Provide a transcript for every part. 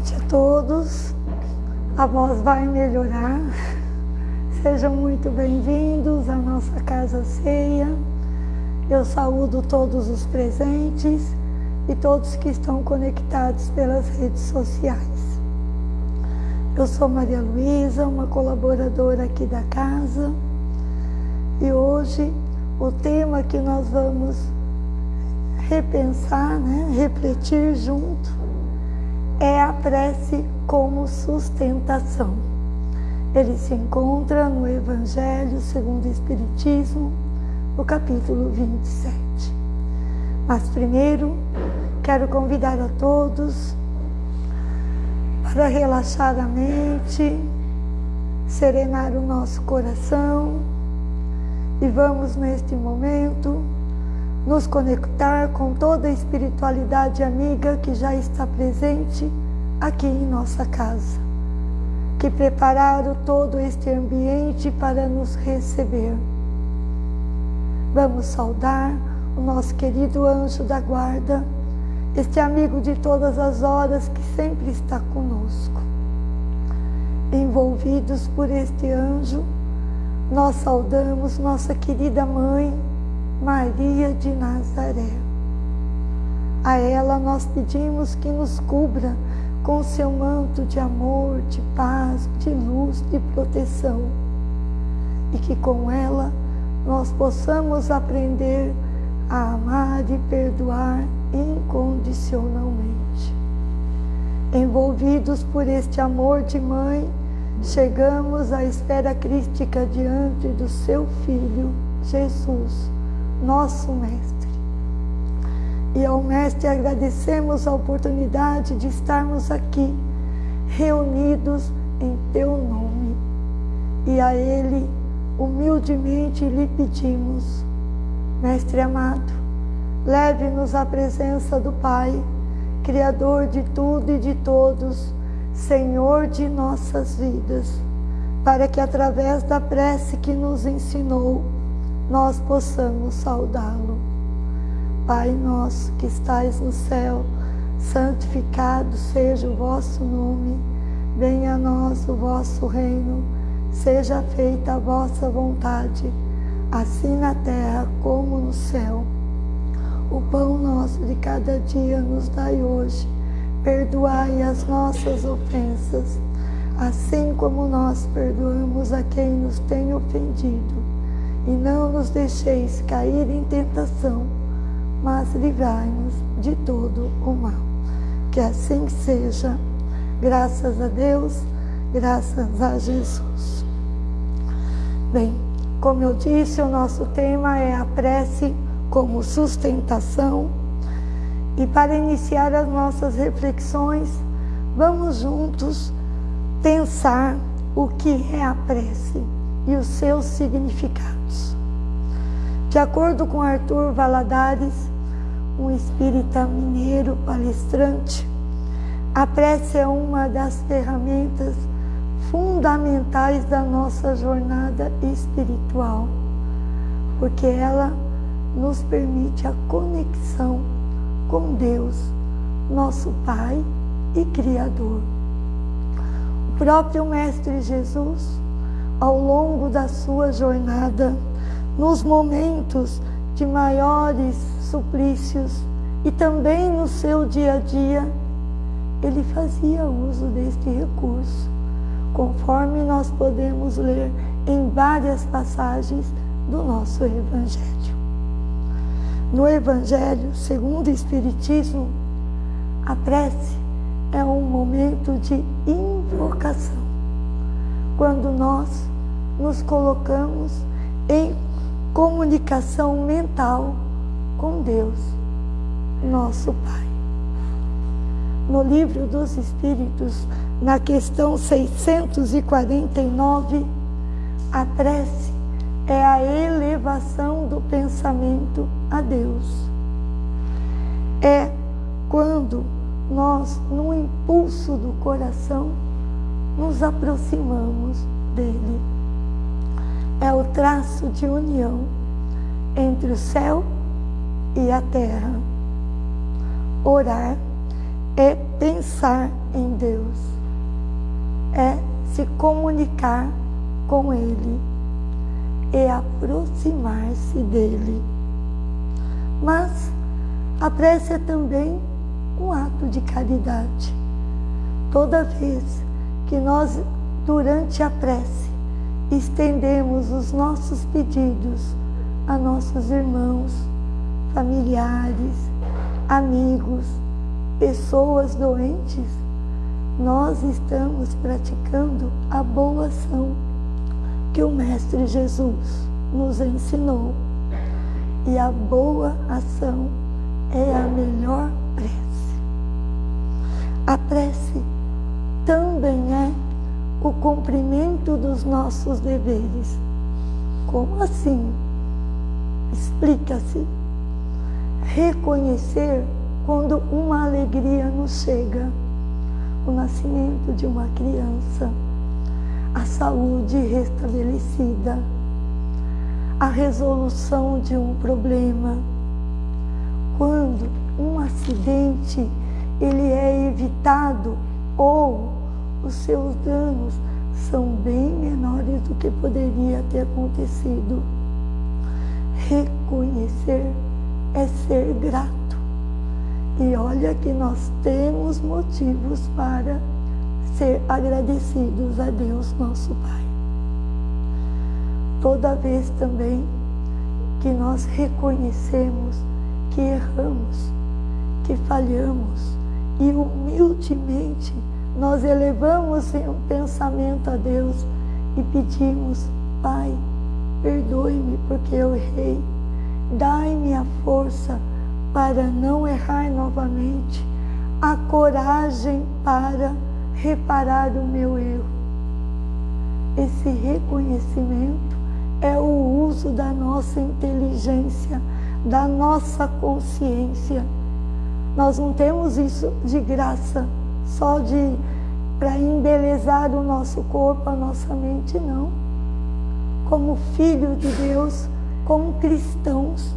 noite a todos. A voz vai melhorar. Sejam muito bem-vindos à nossa casa ceia. Eu saúdo todos os presentes e todos que estão conectados pelas redes sociais. Eu sou Maria Luísa, uma colaboradora aqui da casa, e hoje o tema que nós vamos repensar, né, refletir junto, é a prece como sustentação. Ele se encontra no Evangelho segundo o Espiritismo, no capítulo 27. Mas primeiro, quero convidar a todos para relaxar a mente, serenar o nosso coração e vamos neste momento nos conectar com toda a espiritualidade amiga que já está presente aqui em nossa casa, que prepararam todo este ambiente para nos receber. Vamos saudar o nosso querido anjo da guarda, este amigo de todas as horas que sempre está conosco. Envolvidos por este anjo, nós saudamos nossa querida mãe, Maria de Nazaré. A ela nós pedimos que nos cubra com seu manto de amor, de paz, de luz, de proteção. E que com ela nós possamos aprender a amar e perdoar incondicionalmente. Envolvidos por este amor de mãe, chegamos à esfera crística diante do seu Filho, Jesus nosso Mestre. E ao Mestre agradecemos a oportunidade de estarmos aqui, reunidos em Teu nome. E a Ele, humildemente, lhe pedimos, Mestre amado, leve-nos à presença do Pai, Criador de tudo e de todos, Senhor de nossas vidas, para que através da prece que nos ensinou, nós possamos saudá-lo. Pai nosso que estais no céu, santificado seja o vosso nome, venha a nós o vosso reino, seja feita a vossa vontade, assim na terra como no céu. O pão nosso de cada dia nos dai hoje, perdoai as nossas ofensas, assim como nós perdoamos a quem nos tem ofendido e não nos deixeis cair em tentação, mas livrai-nos de todo o mal. Que assim seja, graças a Deus, graças a Jesus. Bem, como eu disse, o nosso tema é a prece como sustentação. E para iniciar as nossas reflexões, vamos juntos pensar o que é a prece e os seus significados. De acordo com Arthur Valadares, um espírita mineiro palestrante, a prece é uma das ferramentas fundamentais da nossa jornada espiritual, porque ela nos permite a conexão com Deus, nosso Pai e Criador. O próprio Mestre Jesus ao longo da sua jornada, nos momentos de maiores suplícios e também no seu dia a dia, ele fazia uso deste recurso, conforme nós podemos ler em várias passagens do nosso Evangelho. No Evangelho, segundo o Espiritismo, a prece é um momento de invocação. Quando nós nos colocamos em comunicação mental com Deus, nosso Pai. No livro dos Espíritos, na questão 649, a prece é a elevação do pensamento a Deus. É quando nós, no impulso do coração, nos aproximamos dele é o traço de união entre o céu e a terra. Orar é pensar em Deus, é se comunicar com Ele e aproximar-se dele. Mas a prece é também um ato de caridade. Toda vez que nós, durante a prece, estendemos os nossos pedidos a nossos irmãos, familiares, amigos, pessoas doentes, nós estamos praticando a boa ação que o Mestre Jesus nos ensinou. E a boa ação é a melhor prece. A prece também é o cumprimento dos nossos deveres. Como assim? Explica-se. Reconhecer quando uma alegria nos chega, o nascimento de uma criança, a saúde restabelecida, a resolução de um problema. Quando um acidente ele é evitado ou os seus danos são bem menores do que poderia ter acontecido. Reconhecer é ser grato. E olha que nós temos motivos para ser agradecidos a Deus, nosso Pai. Toda vez também que nós reconhecemos que erramos, que falhamos e humildemente nós elevamos um pensamento a Deus e pedimos, Pai, perdoe-me porque eu errei, dai-me a força para não errar novamente, a coragem para reparar o meu erro. Esse reconhecimento é o uso da nossa inteligência, da nossa consciência. Nós não temos isso de graça, só de para embelezar o nosso corpo, a nossa mente, não. Como filho de Deus, como cristãos,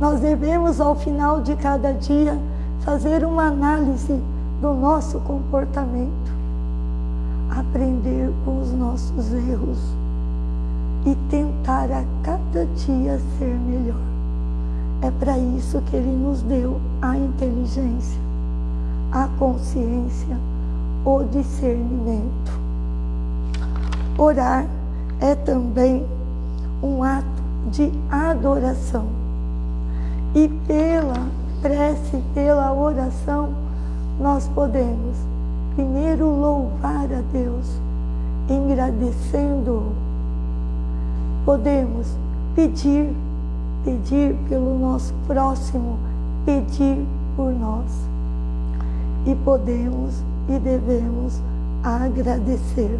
nós devemos ao final de cada dia fazer uma análise do nosso comportamento, aprender com os nossos erros e tentar a cada dia ser melhor. É para isso que Ele nos deu a inteligência, a consciência, o discernimento. Orar é também um ato de adoração. E pela prece, pela oração, nós podemos primeiro louvar a Deus, agradecendo-o. Podemos pedir, pedir pelo nosso próximo, pedir por nós. E podemos e devemos agradecer.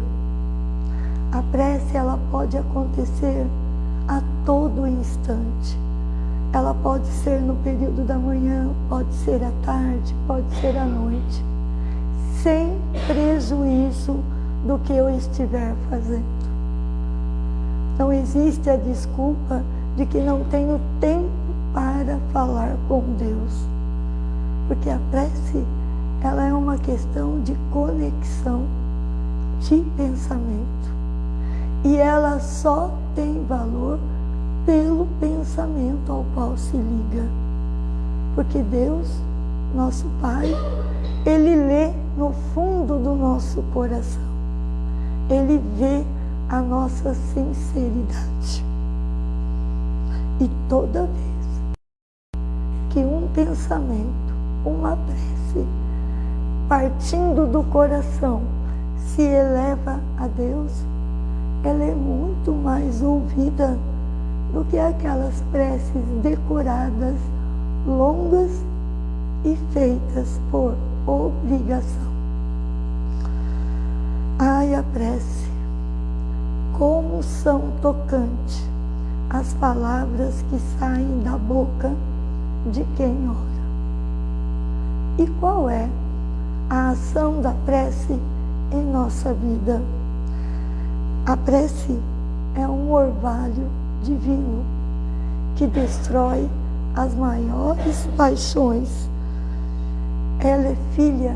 A prece ela pode acontecer a todo instante ela pode ser no período da manhã, pode ser à tarde, pode ser à noite, sem prejuízo do que eu estiver fazendo. Não existe a desculpa de que não tenho tempo para falar com Deus. Porque a prece, ela é uma questão de conexão, de pensamento. E ela só tem valor pelo pensamento ao qual se liga. Porque Deus, nosso Pai, Ele lê no fundo do nosso coração. Ele vê a nossa sinceridade. E toda vez que um pensamento, uma prece, partindo do coração, se eleva a Deus, ela é muito mais ouvida do que aquelas preces decoradas, longas e feitas por obrigação. Ai, a prece, como são tocantes as palavras que saem da boca de quem ora. E qual é a ação da prece em nossa vida? A prece é um orvalho divino que destrói as maiores paixões ela é filha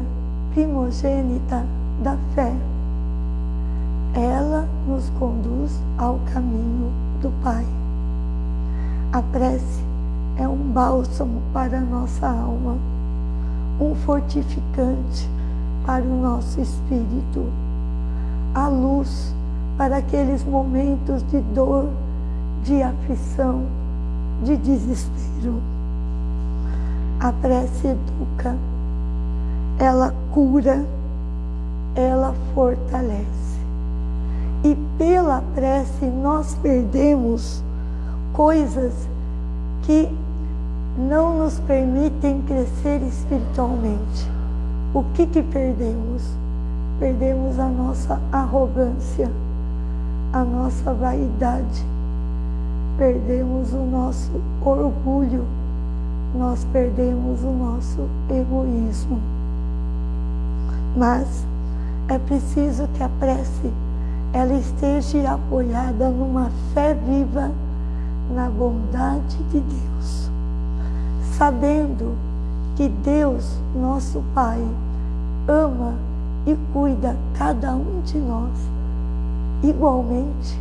primogênita da fé. Ela nos conduz ao caminho do Pai. A prece é um bálsamo para a nossa alma, um fortificante para o nosso espírito, a luz para aqueles momentos de dor, de aflição, de desespero. A prece educa, ela cura, ela fortalece. E pela prece nós perdemos coisas que não nos permitem crescer espiritualmente. O que que perdemos? Perdemos a nossa arrogância, a nossa vaidade, perdemos o nosso orgulho, nós perdemos o nosso egoísmo. Mas é preciso que a prece ela esteja apoiada numa fé viva na bondade de Deus, sabendo que Deus, nosso Pai, ama e cuida cada um de nós. Igualmente,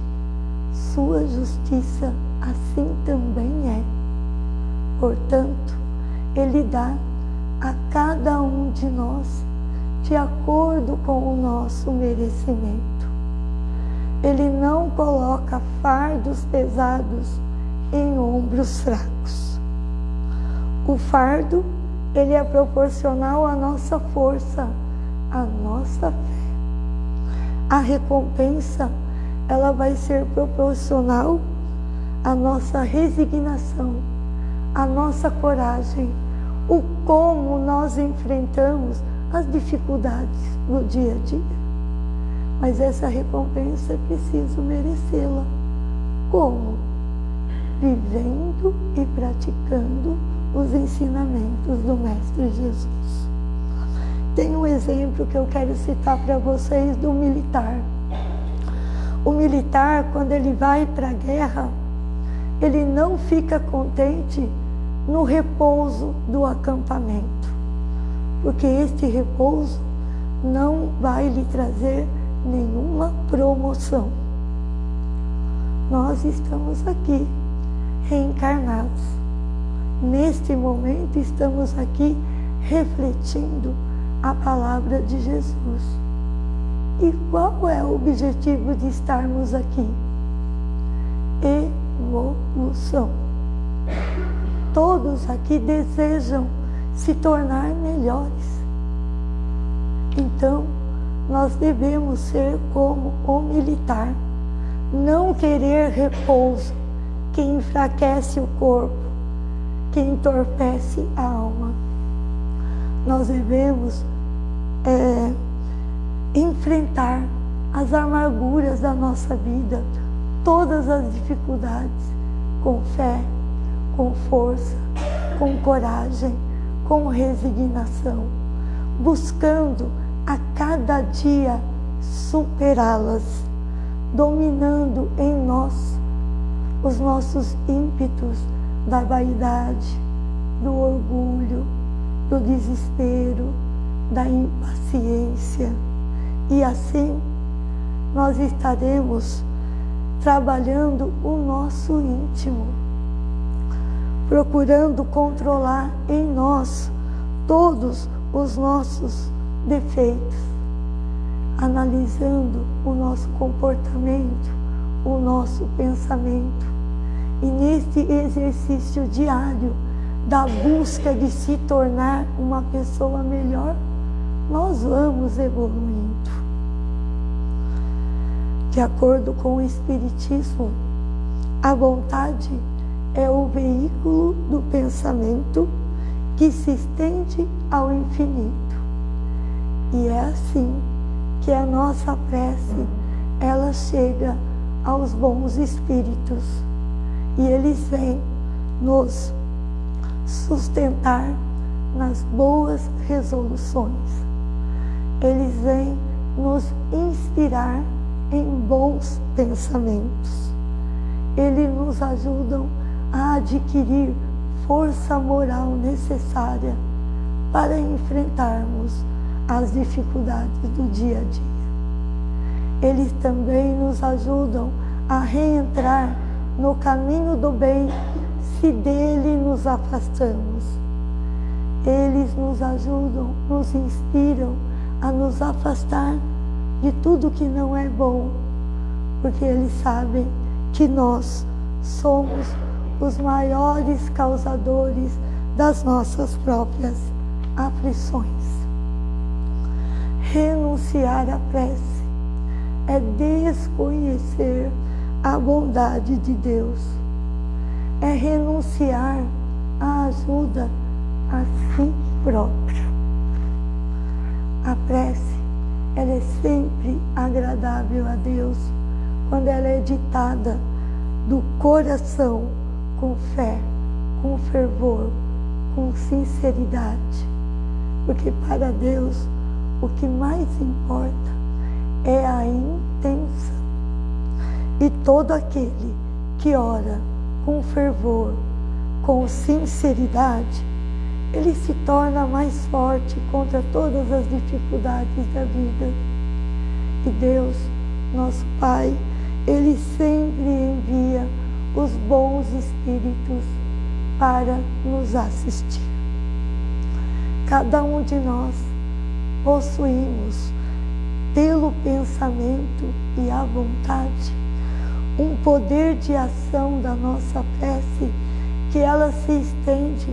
sua justiça assim também é. Portanto, Ele dá a cada um de nós de acordo com o nosso merecimento. Ele não coloca fardos pesados em ombros fracos. O fardo, ele é proporcional à nossa força, à nossa fé. A recompensa, ela vai ser proporcional à nossa resignação, à nossa coragem, o como nós enfrentamos as dificuldades do dia a dia. Mas essa recompensa é preciso merecê-la. Como? Vivendo e praticando os ensinamentos do Mestre Jesus. Tem um exemplo que eu quero citar para vocês do militar. O militar, quando ele vai para a guerra, ele não fica contente no repouso do acampamento porque este repouso não vai lhe trazer nenhuma promoção. Nós estamos aqui reencarnados. Neste momento estamos aqui refletindo a palavra de Jesus. E qual é o objetivo de estarmos aqui? Evolução. Todos aqui desejam se tornar melhores. Então, nós devemos ser como o militar, não querer repouso que enfraquece o corpo, que entorpece a alma. Nós devemos é, enfrentar as amarguras da nossa vida, todas as dificuldades, com fé, com força, com coragem com resignação, buscando a cada dia superá-las, dominando em nós os nossos ímpetos da vaidade, do orgulho, do desespero, da impaciência. E assim nós estaremos trabalhando o nosso íntimo procurando controlar em nós todos os nossos defeitos, analisando o nosso comportamento, o nosso pensamento. E neste exercício diário da busca de se tornar uma pessoa melhor, nós vamos evoluindo. De acordo com o Espiritismo, a vontade é o veículo do pensamento que se estende ao infinito. E é assim que a nossa prece, ela chega aos bons espíritos e eles vêm nos sustentar nas boas resoluções. Eles vêm nos inspirar em bons pensamentos. Eles nos ajudam a adquirir força moral necessária para enfrentarmos as dificuldades do dia a dia. Eles também nos ajudam a reentrar no caminho do bem se dele nos afastamos. Eles nos ajudam, nos inspiram a nos afastar de tudo que não é bom, porque eles sabem que nós somos os maiores causadores das nossas próprias aflições. Renunciar à prece é desconhecer a bondade de Deus, é renunciar à ajuda a si próprio. A prece, ela é sempre agradável a Deus quando ela é ditada do coração com fé, com fervor, com sinceridade. Porque para Deus o que mais importa é a intenção. E todo aquele que ora com fervor, com sinceridade, ele se torna mais forte contra todas as dificuldades da vida. E Deus, nosso Pai, Ele sempre envia os bons espíritos para nos assistir. Cada um de nós possuímos, pelo pensamento e a vontade, um poder de ação da nossa prece que ela se estende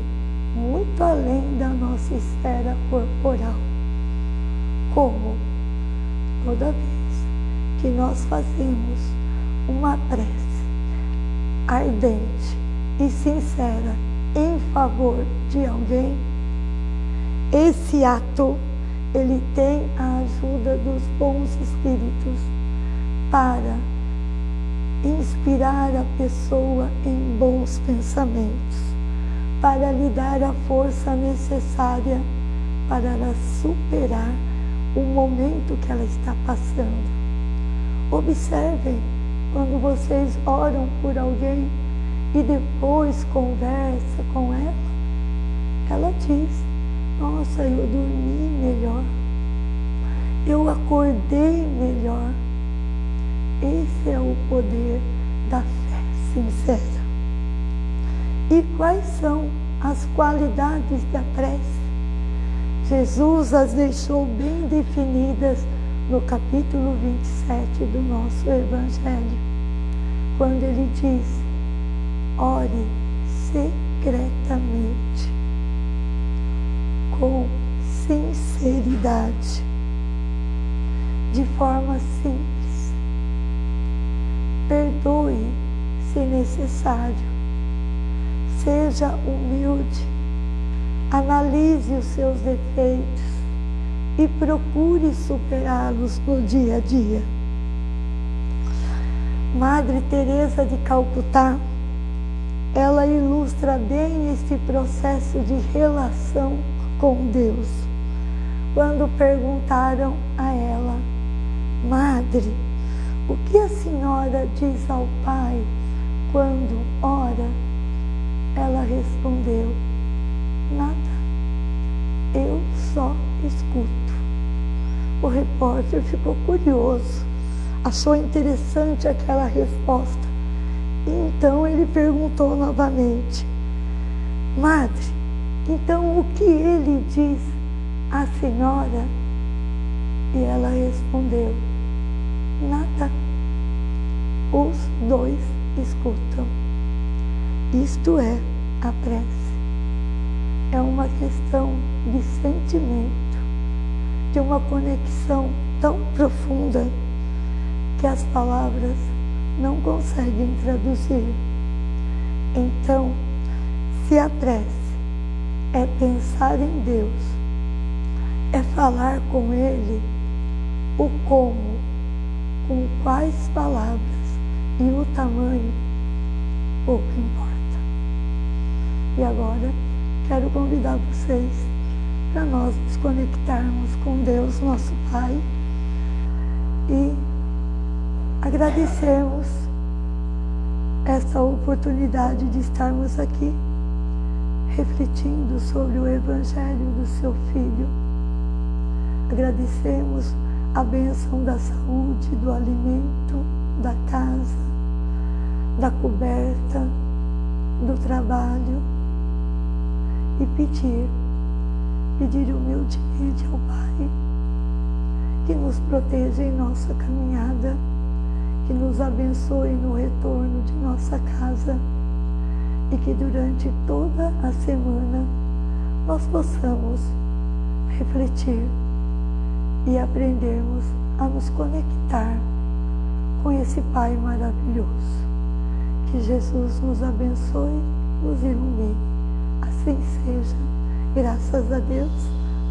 muito além da nossa esfera corporal. Como toda vez que nós fazemos uma prece ardente e sincera em favor de alguém, esse ato ele tem a ajuda dos bons espíritos para inspirar a pessoa em bons pensamentos, para lhe dar a força necessária para ela superar o momento que ela está passando. Observem quando vocês oram por alguém e depois conversa com ela, ela diz: Nossa, eu dormi melhor, eu acordei melhor. Esse é o poder da fé sincera. E quais são as qualidades da prece? Jesus as deixou bem definidas no capítulo 27 do nosso Evangelho, quando ele diz: ore secretamente, com sinceridade, de forma simples. Perdoe se necessário. Seja humilde. Analise os seus defeitos e procure superá-los no dia a dia. Madre Teresa de Calcutá, ela ilustra bem este processo de relação com Deus. Quando perguntaram a ela, Madre, o que a senhora diz ao Pai quando ora? Ela respondeu, nada. Eu só escuto. O repórter ficou curioso, achou interessante aquela resposta. Então ele perguntou novamente: Madre, então o que ele diz à senhora? E ela respondeu: Nada. Os dois escutam. Isto é a prece. É uma questão de sentimento de uma conexão tão profunda que as palavras não conseguem traduzir. Então, se a prece é pensar em Deus, é falar com Ele, o como, com quais palavras e o tamanho, pouco importa. E agora, quero convidar vocês para nós nos conectarmos com Deus, nosso Pai, e agradecermos essa oportunidade de estarmos aqui, refletindo sobre o Evangelho do seu Filho. Agradecemos a bênção da saúde, do alimento, da casa, da coberta, do trabalho. E pedir, pedir humildemente ao Pai que nos proteja em nossa caminhada, que nos abençoe no retorno de nossa casa e que durante toda a semana nós possamos refletir e aprendermos a nos conectar com esse Pai maravilhoso. Que Jesus nos abençoe, nos ilumine. Assim seja. Graças a Deus,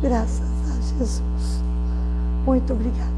graças a Jesus. Muito obrigada.